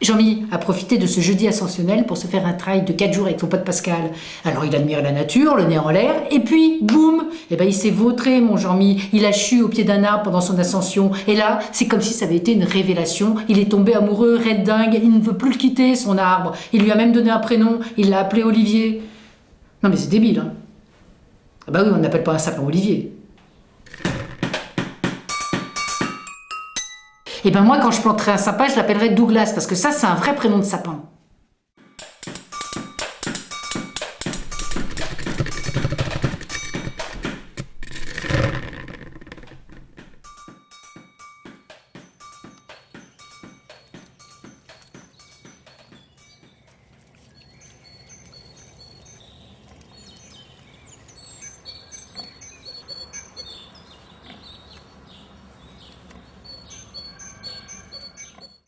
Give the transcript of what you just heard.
Jean-Mi a profité de ce jeudi ascensionnel pour se faire un trail de 4 jours avec son pote Pascal. Alors il admire la nature, le nez en l'air, et puis, boum Eh ben il s'est vautré, mon Jean-Mi. Il a chu au pied d'un arbre pendant son ascension. Et là, c'est comme si ça avait été une révélation. Il est tombé amoureux, red dingue, il ne veut plus le quitter, son arbre. Il lui a même donné un prénom, il l'a appelé Olivier. Non mais c'est débile, hein Ah bah oui, on n'appelle pas un sapin Olivier. Et ben moi, quand je planterai un sapin, je l'appellerai Douglas, parce que ça, c'est un vrai prénom de sapin.